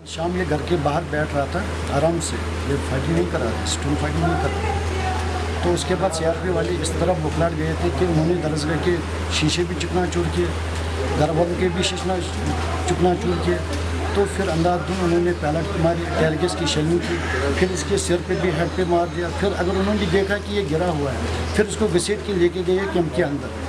शाम ये घर के बाहर बैठ रहा था, आराम से। ये फाइटिंग नहीं कर रहा था स्टूल फाइटिंग नहीं कर रहा तो उसके बाद सीआरपी वाले इस तरफ़ बुखलाट गए थे कि उन्होंने दरअसल के शीशे भी चुकना चूर किए घर वालों के भी शीशना चुकना चूर किए। तो फिर अंदाधुन उन्होंने पैलेट मारी टेरगेस की शेलिंग की, फिर इसके सिर पे भी हेड पे मार दिया। फिर अगर उन्होंने देखा कि ये गिरा हुआ है, फिर उसको घसीट के लेके गए कैंप के अंदर